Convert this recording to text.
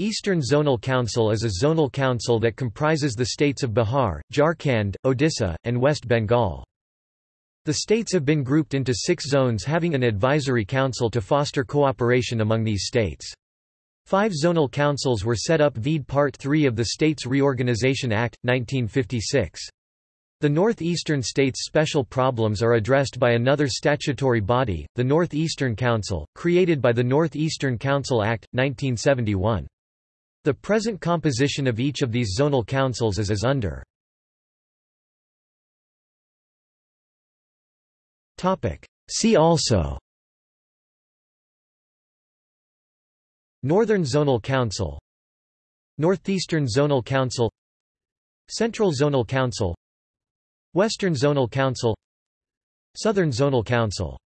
Eastern Zonal Council is a zonal council that comprises the states of Bihar, Jharkhand, Odisha, and West Bengal. The states have been grouped into six zones having an advisory council to foster cooperation among these states. Five zonal councils were set up vide Part 3 of the States Reorganization Act, 1956. The northeastern states' special problems are addressed by another statutory body, the Northeastern Council, created by the Northeastern Council Act, 1971. The present composition of each of these zonal councils is as under. See also. Northern Zonal Council. Northeastern Zonal Council. Central Zonal Council. Western Zonal Council. Southern Zonal Council